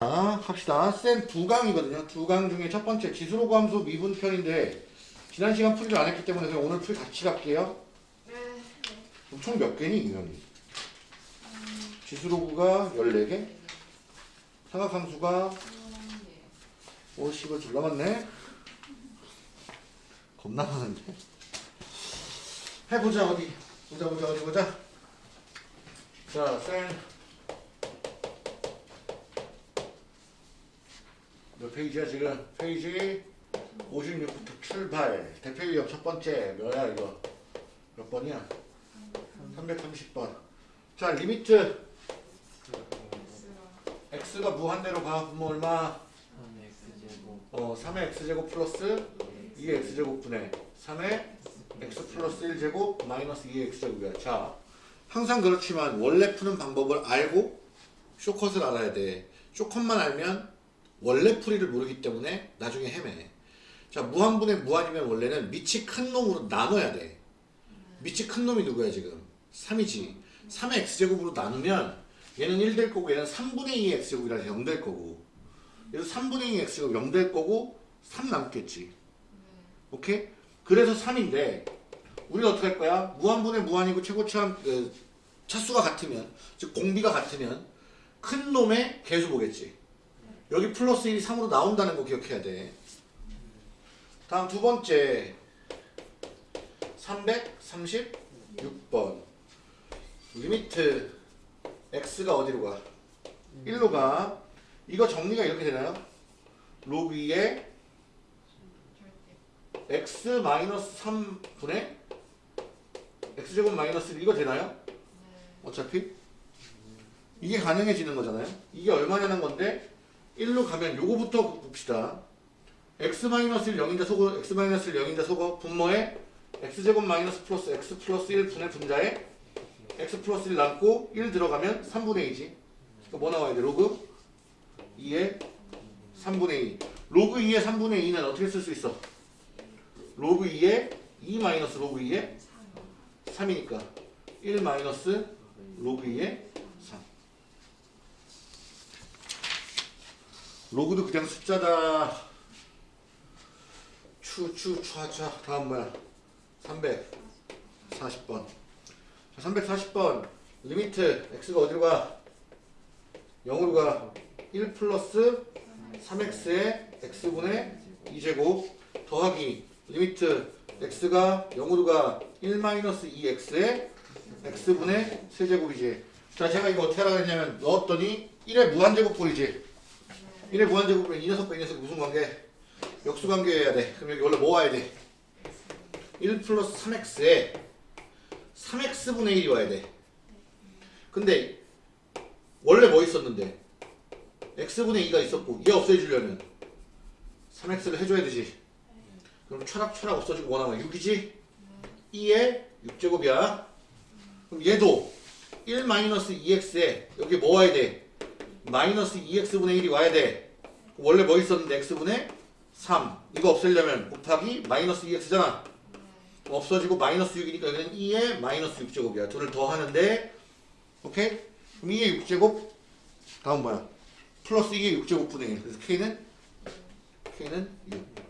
자, 갑시다. 쌤두 강이거든요. 두 강 중에 첫 번째 지수로 함수 미분 편인데 지난 시간 풀이를 안 했기 때문에 그냥 오늘 풀 같이 갈게요. 그럼 총몇 개니 유형이? 지수로그가 14개? 삼각함수가 50을 줄 남았네? 겁나 많은데? 해보자 어디 보자 보자 어디 보자 자 쌤. 몇 페이지야 지금? 페이지 56부터 출발 대표 유형 첫 번째 뭐야 이거 몇 번이야? 330번 자 limit x가 무한대로 가 그러면 얼마? 어 3의 x제곱 플러스 2의 x제곱분의 3의 x 플러스 1제곱 마이너스 2의 x제곱이야. 자 항상 그렇지만 원래 푸는 방법을 알고 쇼컷을 알아야 돼. 쇼컷만 알면 원래 풀이를 모르기 때문에 나중에 헤매. 자 무한분의 무한이면 원래는 밑이 큰 놈으로 나눠야 돼. 밑이 큰 놈이 누구야 지금? 3이지. 3의 x제곱으로 나누면 얘는 1 될 거고 얘는 3분의 2의 x제곱이라서 0 될 거고. 그래서 3분의 2의 x제곱 0될 거고 3 남겠지 오케이? 그래서 3인데 우리가 어떻게 할 거야? 무한분의 무한이고 최고차항 그, 차수가 같으면 즉 공비가 같으면 큰 놈의 계수 보겠지 여기 플러스 1이 3으로 나온다는 거 기억해야 돼 다음 두 번째 336번 limit x가 어디로 가? 1로 가 이거 정리가 이렇게 되나요? 로그 2에 x 마이너스 3분의 x제곱 마이너스 1 이거 되나요? 어차피 이게 가능해지는 거잖아요 이게 얼마냐는 건데 1로 가면 요거부터 봅시다 x 마이너스 1 0인자 소거 x 마이너스 1 0인자 소거 분모에 x제곱 마이너스 플러스 x 플러스 1 분의 분자에 x 플러스 1 남고 1 들어가면 3분의 2지 그러니까 뭐 나와야 돼? 로그 2의 3분의 2 로그 2의 3분의 2는 어떻게 쓸 수 있어? 로그 2의 2 마이너스 로그 2의 3이니까 1 마이너스 로그 2의 3 로그도 그냥 숫자다. 추 추 추하차 다음 뭐야? 340번. 자, 340번. limit x가 어디로 가? 0으로 가1 플러스 3x의 x분의 2제곱 더하기 limit x가 0으로 가1 마이너스 2x의 x분의 세제곱이지. 자 제가 이거 어떻게 그랬냐면 넣었더니 1의 무한제곱 보이지. 1의 무한제곱은 이 녀석과 이 녀석 무슨 관계? 역수관계여야 돼. 그럼 여기 원래 뭐 와야 돼? 1 플러스 3x에 3x분의 1이 와야 돼. 근데 원래 뭐 있었는데? x분의 2가 있었고 얘 없애주려면 3x를 해줘야 되지 그럼 철학 철학 없어지고 뭐 나와 6이지? 2의 6제곱이야. 그럼 얘도 1 마이너스 2x에 여기 뭐 와야 돼? 마이너스 2x분의 1이 와야 돼. 원래 뭐 있었는데 x분의 3 이거 없애려면 곱하기 마이너스 2x잖아. 없어지고 마이너스 6이니까 여기는 2의 마이너스 6제곱이야. 둘을 더하는데 오케이? 그럼 2의 6제곱 다음 뭐야 플러스 2의 6제곱 분의 1 그래서 k는 k는 6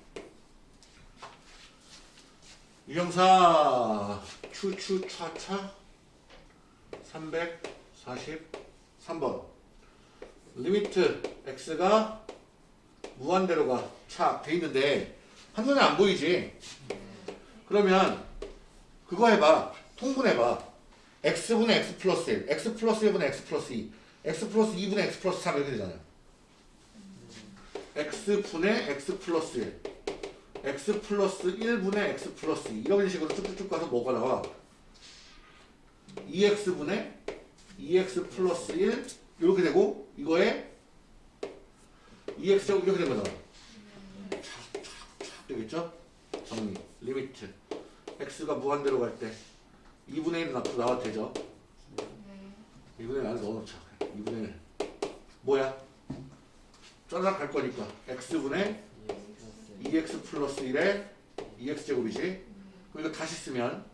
유형사 추추차차 343번 limit x가 무한대로 가. 차, 돼 있는데 한눈에 안 보이지? 그러면 그거 해봐. 통분해봐. x분의 x 플러스 1, x 플러스 1분의 x 플러스 2, x 플러스 2분의 x 플러스 3 이렇게 되잖아요. x분의 x 플러스 1, x 플러스 1분의 x 플러스 2 이런 식으로 쭉쭉쭉 가서 뭐가 나와? 2x분의 2x 플러스 1 이렇게 되고 이거에 2x제곱 이렇게 된 거잖아. 촥촥촥 되겠죠? 정리. limit. x가 무한대로 갈 때 2분의 1은 앞으로 나와도 되죠? 2분의 1 안에 넣어놓자. 2분의 1. 뭐야? 쩌락 갈 거니까 x분의 2x 플러스 1에 2x제곱이지. 그리고 다시 쓰면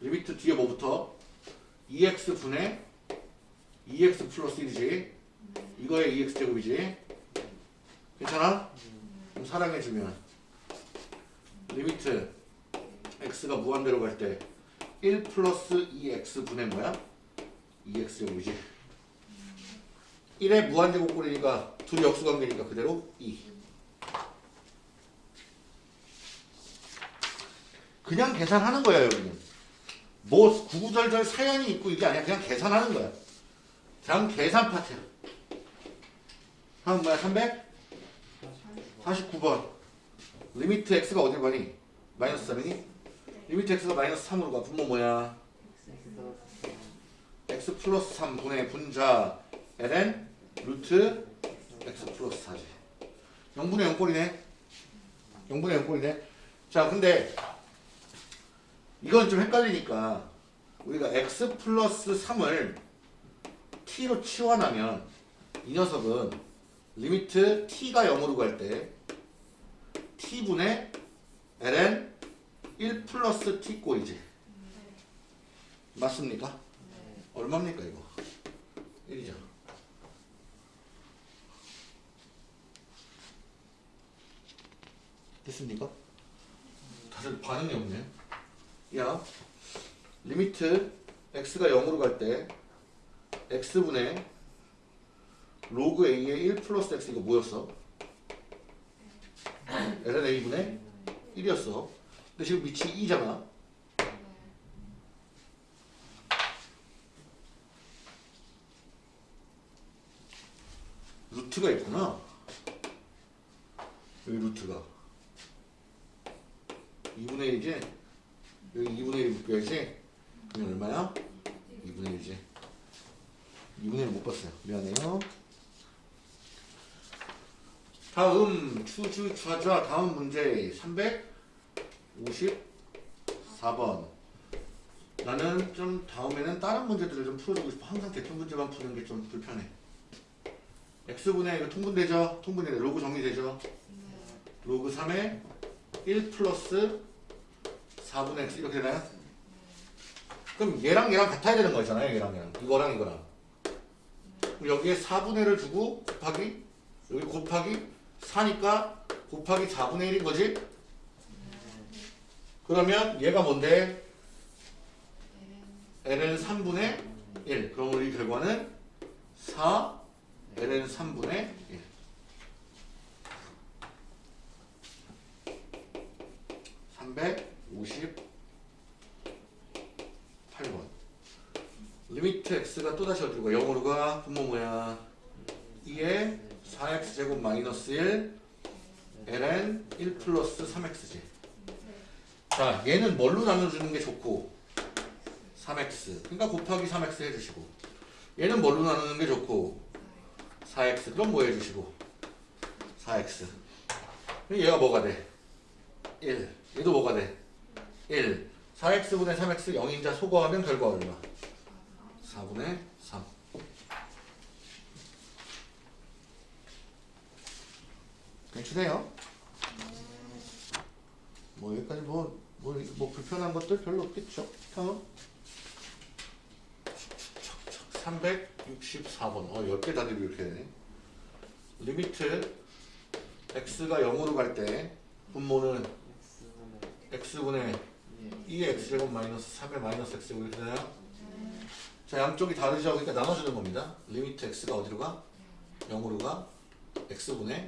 limit 뒤에 뭐부터? 2x 분의 2x 플러스 1이지. 이거의 2x제곱이지. 괜찮아? 그럼 사랑해주면. limit x가 무한대로 갈 때 1 플러스 2x 분의 뭐야? 2x제곱이지. 1의 무한제곱꼴이니까 둘이 역수관계니까 그대로 e 그냥 계산하는 거야 여기는. 뭐 구구절절 사연이 있고 이게 아니야. 그냥 계산하는 거야. 그냥 계산 파트야 다음 뭐야? 349번. limit x가 어딜 가니? 마이너스 3이니? limit x가 마이너스 3으로 가. 분모 뭐야? x 플러스 3 분의 분자 ln 루트 x 플러스 4지. 0분의 0꼴이네. 0분의 0꼴이네. 자 근데 이건 좀 헷갈리니까 우리가 x 플러스 3을 t로 치환하면 이 녀석은 limit t가 0으로 갈 때 t분의 ln 1 플러스 t 꼴이지 맞습니까? 얼마입니까 이거? 1이죠 됐습니까? 다들 반응이 없네 야 limit x가 0으로 갈 때 x분의 로그 a의 1 플러스 x 이거 뭐였어? ln a분의 1이었어 근데 지금 밑이 2잖아 루트가 있구나 여기 루트가 2분의 1이지? 여기 2분의 1 묶여야지? 그럼 얼마야? 2분의 1이지 2분의 1못 봤어요 미안해요 다음 추주 추하자 다음 문제 354번 나는 좀 다음에는 다른 문제들을 좀 풀어주고 싶어 항상 대표 문제만 푸는 게 좀 불편해 x분의 이거 통분되죠? 통분되네 로그 정리되죠? 로그 3에 1 플러스 4분의 x 이렇게 되나요? 그럼 얘랑 얘랑 같아야 되는 거잖아요 얘랑 얘랑 이거랑 이거랑 여기에 4분의 1을 주고 곱하기 여기 곱하기 4니까 곱하기 4분의 1인 거지? 그러면 얘가 뭔데? ln 3분의 1 그럼 우리 결과는 4 ln 3분의 1 358번 리미트 x가 또다시 어디로 가? 0으로 가? 분모 뭐야? 2에 4x제곱 마이너스 1 ln 1 플러스 3x지 자 얘는 뭘로 나눠주는 게 좋고 3x 그러니까 곱하기 3x 해주시고 얘는 뭘로 나누는 게 좋고 4x 그럼 뭐 해주시고 4x 그럼 얘가 뭐가 돼? 1 얘도 뭐가 돼? 1 4x분의 3x 0인자 소거하면 결과 얼마? 4분의 3 괜찮아요? 뭐 여기까지 뭐, 뭐, 뭐 불편한 것들 별로 없겠죠? 다음 364번 어 10개 다들 이렇게 되네 limit x가 0으로 갈 때 분모는 x분의 2의 x제곱 마이너스 3의 마이너스 x제곱 이렇게 되나요? 자 양쪽이 다르죠? 그러니까 나눠주는 겁니다 limit x가 어디로 가? 0으로 가 x분의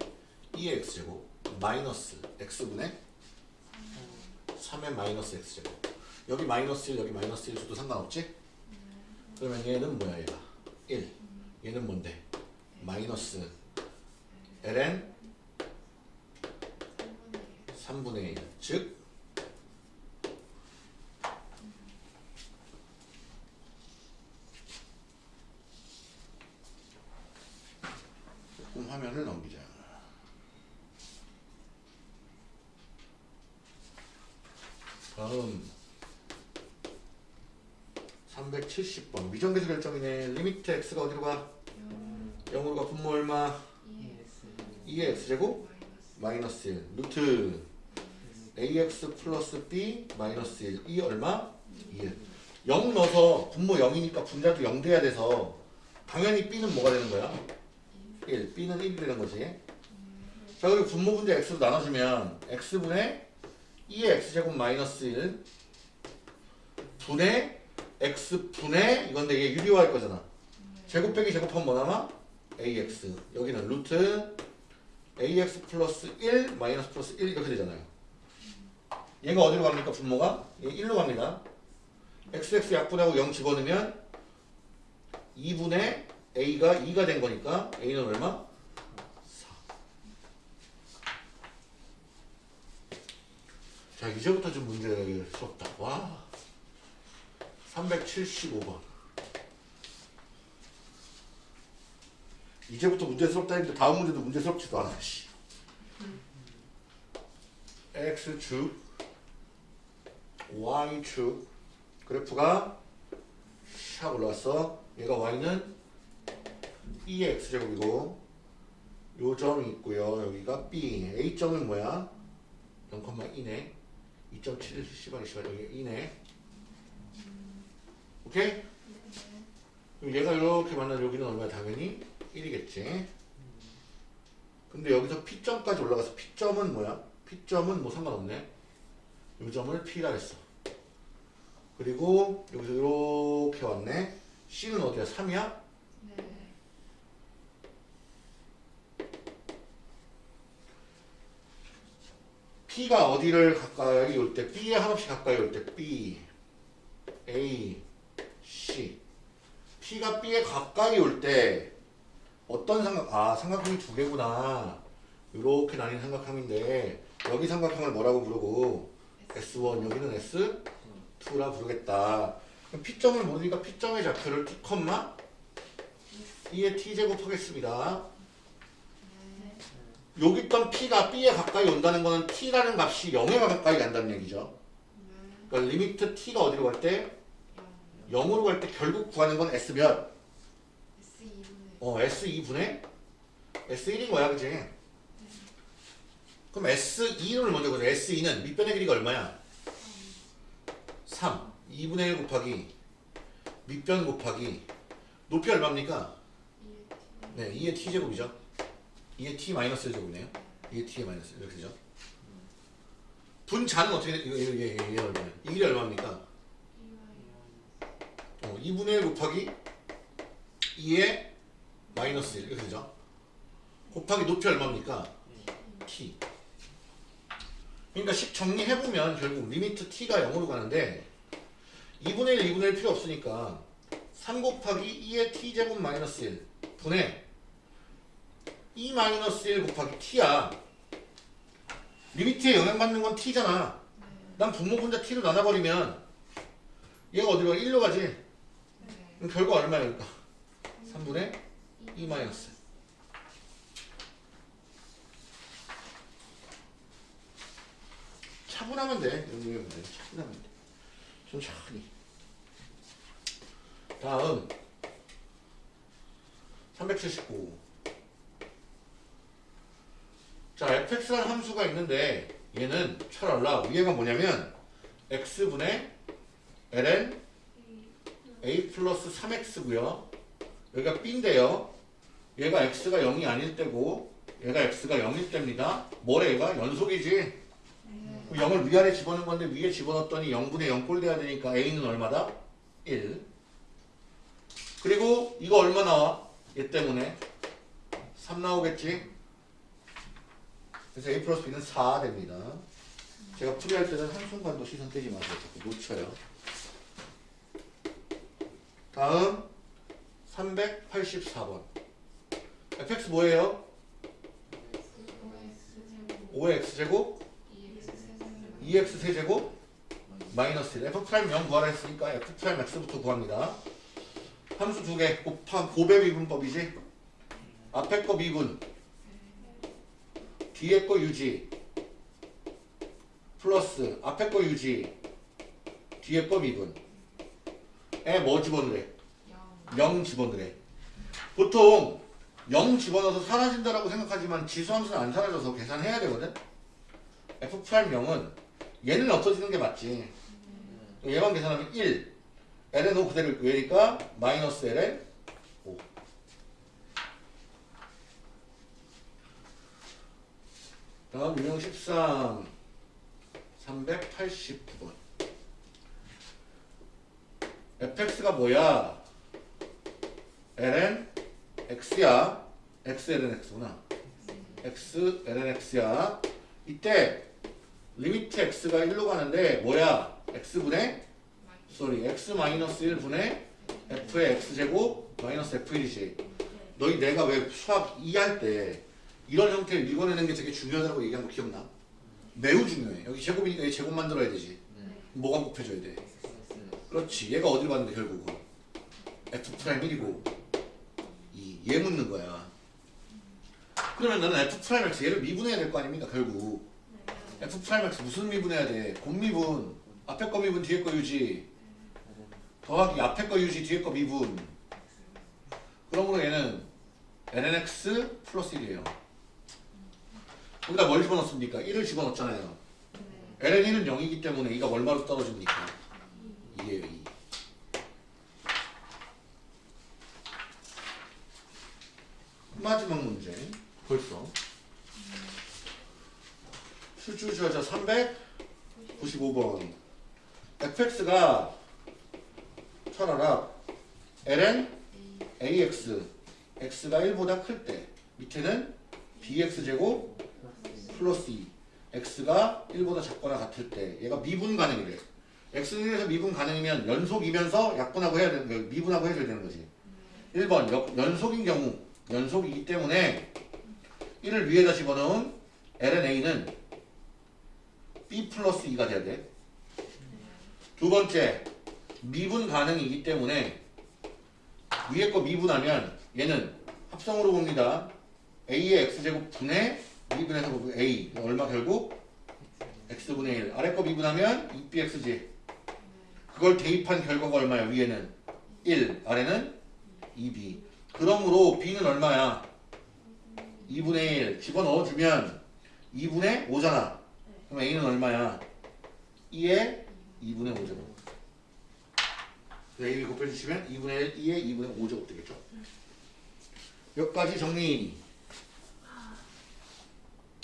2의 x제곱 마이너스 x분의 3의 마이너스 x제곱 여기 마이너스 1 여기 마이너스 1 줘도 상관없지? 그러면 얘는 뭐야 얘가 1 얘는 뭔데 마이너스 ln 3분의 1 즉 조금 화면을 넘기자 다음 370번 미정계수 결정이네 limit x가 어디로 가? 0 으로 가 분모 얼마? 2의 x제곱 마이너스 1 루트 ax 플러스 b 마이너스 1. 이 얼마? 1. 0 넣어서 분모 0이니까 분자도 0 돼야 돼서 당연히 b는 뭐가 되는 거야? 1. b는 1이 되는 거지. 자 그리고 분모 분자 x로 나눠주면 x분의 2의 x제곱 마이너스 1 분의 x분의 이건데 이게 유리화할 거잖아. 제곱 빼기 제곱하면 뭐 남아? ax. 여기는 루트 ax 플러스 1 마이너스 플러스 1 이렇게 되잖아요. 얘가 어디로 갑니까? 분모가? 얘 1로 갑니다. xx 약분하고 0 집어넣으면 2분의 a가 2가 된 거니까 a는 얼마? 4. 자 이제부터 좀 문제스럽다. 와 375번 이제부터 문제스럽다 했는데 다음 문제도 문제스럽지도 않아 씨. x축 y축 그래프가 샥 올라왔어. 얘가 y는 2의 x제곱이고 요 점이 있고요. 여기가 b. A점은 뭐야? 0,2네. 2.7 씨발 씨발 여기 2네. 오케이? 그럼 얘가 이렇게 만나면 여기는 얼마야 당연히 1이겠지 근데 여기서 P점까지 올라가서 P점은 뭐야? P점은 뭐 상관없네 요 점을 P라 했어 그리고 여기서 이렇게 왔네 C는 어디야? 3이야? 네. P가 어디를 가까이 올 때 B에 한없이 가까이 올 때 B A C P가 B에 가까이 올 때 어떤 삼각 아 삼각형이 두 개구나 이렇게 나뉜 삼각형인데 여기 삼각형을 뭐라고 부르고 S1 여기는 S2라 부르겠다 그럼 P점을 모르니까 P점의 좌표를 T, 2의 T제곱 하겠습니다 네. 여기 있던 P가 B에 가까이 온다는 거는 T라는 값이 0에 가까이 간다는 얘기죠 네. 그러니까 limit T가 어디로 갈 때? 영. 0으로 갈 때 결국 구하는 건 S 몇? S 2분의 어 S2분의 S1인 거야 그지? 그럼 S2를 먼저 보자 S2는 밑변의 길이가 얼마야? 3 2분의 1 곱하기 밑변 곱하기 높이 얼마입니까? 2의 T. 네 2의 T제곱이죠 2의 T 마이너스 제곱이네요 2의 T의 마이너스 이렇게 되죠 분자는 어떻게 돼? 이거 이게 이게 얼마야? 이 길이 얼마입니까? 2Y. 어, 2분의 1 곱하기 2의 마이너스 1 이렇게 되죠 곱하기 높이 얼마입니까? t 그러니까 식 정리해보면 결국 limit t가 0으로 가는데 2분의 1, 2분의 1 필요 없으니까 3 곱하기 2의 t제곱 마이너스 1 분의 2 마이너스 1 곱하기 t야 리미트에 영향받는 건 t잖아 난 분모 분자 t로 나눠버리면 얘가 어디로 가? 1로 가지 네. 그럼 결과 그러니까 3분의 2 마이너스 차분하면 돼 연구해보면 돼 차분하면 돼. 천천히. 다음. 379 자, fx라는 함수가 있는데 얘는 철알라. 위에가 뭐냐면 x분의 ln a 플러스 3x고요. 여기가 b인데요 얘가 x가 0이 아닐 때고 얘가 x가 0일 때입니다. 뭐래 얘가? 연속이지. 네. 그럼 0을 위아래 집어넣은 건데 위에 집어넣었더니 0분의 0꼴 돼야 되니까 a는 얼마다? 1 그리고 이거 얼마 나와? 얘 때문에. 3 나오겠지? 그래서 a 플러스 b는 4 됩니다. 제가 풀이할 때는 한순간도 시선 떼지 마세요. 자꾸 놓쳐요. 다음 384번 fx 뭐예요? 5X 제곱? 5x 제곱 2X 세제곱. 2x 세제곱? 마이너스 1 f prime 0 구하라 했으니까 f prime x부터 구합니다. 함수 두 개. 곱함 곱의 미분법이지. 앞에 거 미분. 뒤에 거 유지. 플러스 앞에 거 유지. 뒤에 거 미분. 에 뭐 집어넣으래? 0 0 집어넣으래. 보통 0 집어넣어서 사라진다라고 생각하지만 지수함수는 안 사라져서 계산해야 되거든 f prime 0은 얘는 없어지는 게 맞지. 얘만 계산하면 1. ln 5 그대로 있고 얘니까 마이너스 ln 5. 다음 유형 13 389번 fx가 뭐야? ln x야 x ln x구나. X ln x야. 이때 limit x가 1로 가는데 뭐야? x분의? sorry x 마이너스 1분의 f의 x제곱 마이너스 f1이지. 너희 내가 왜 수학 2 할 때 이런 형태를 읽어내는 게 되게 중요하다고 얘기한 거 기억나? 매우 중요해. 여기 제곱이니까 얘 제곱 만들어야 되지. 뭐가 곱해져야 돼? 그렇지. 얘가 어디로 갔는데 결국은? F prime 1이고. 2. 얘 묻는 거야. 그러면 나는 f prime x 얘를 미분해야 될 거 아닙니까 결국? F prime x 무슨 미분해야 돼? 곱미분. 앞에 거 미분 뒤에 거 유지. 더하기 앞에 거 유지 뒤에 거 미분. 그러므로 얘는 lnx 플러스 1이에요. 여기다 뭘 집어넣습니까? 1을 집어넣었잖아요. ln1은 0이기 때문에 얘가 얼마로 떨어집니까? 2에요 2 마지막 문제. 벌써. 실주저자 395번. Fx가 철하락 ln ax x가 1보다 클 때. 밑에는 bx제곱 플러스 2 x가 1보다 작거나 같을 때. 얘가 미분 가능이래 x는 1에서 미분 가능이면 연속이면서 약분하고 해야 되는 거 미분하고 해줘야 되는 거지. 1번 역- 연속인 경우 연속이기 때문에 1을 위에다 집어넣은 lna는 b 플러스 2가 돼야 돼. 두 번째, 미분 가능이기 때문에 위에 거 미분하면 얘는 합성으로 봅니다. a의 x제곱 분의 미분해서 보고 a 얼마 결국? X분의 1 아래 거 미분하면 2bx지. 그걸 대입한 결과가 얼마야? 위에는 1 아래는 2b 그러므로 b는 얼마야? 2분의 1 집어넣어주면 2분의 5잖아. 그럼 a는 얼마야? 2에 2분의 5제곱 a 를 곱해주시면 2분의 1 2에 2분의 5제곱 되겠죠? 여기까지 정리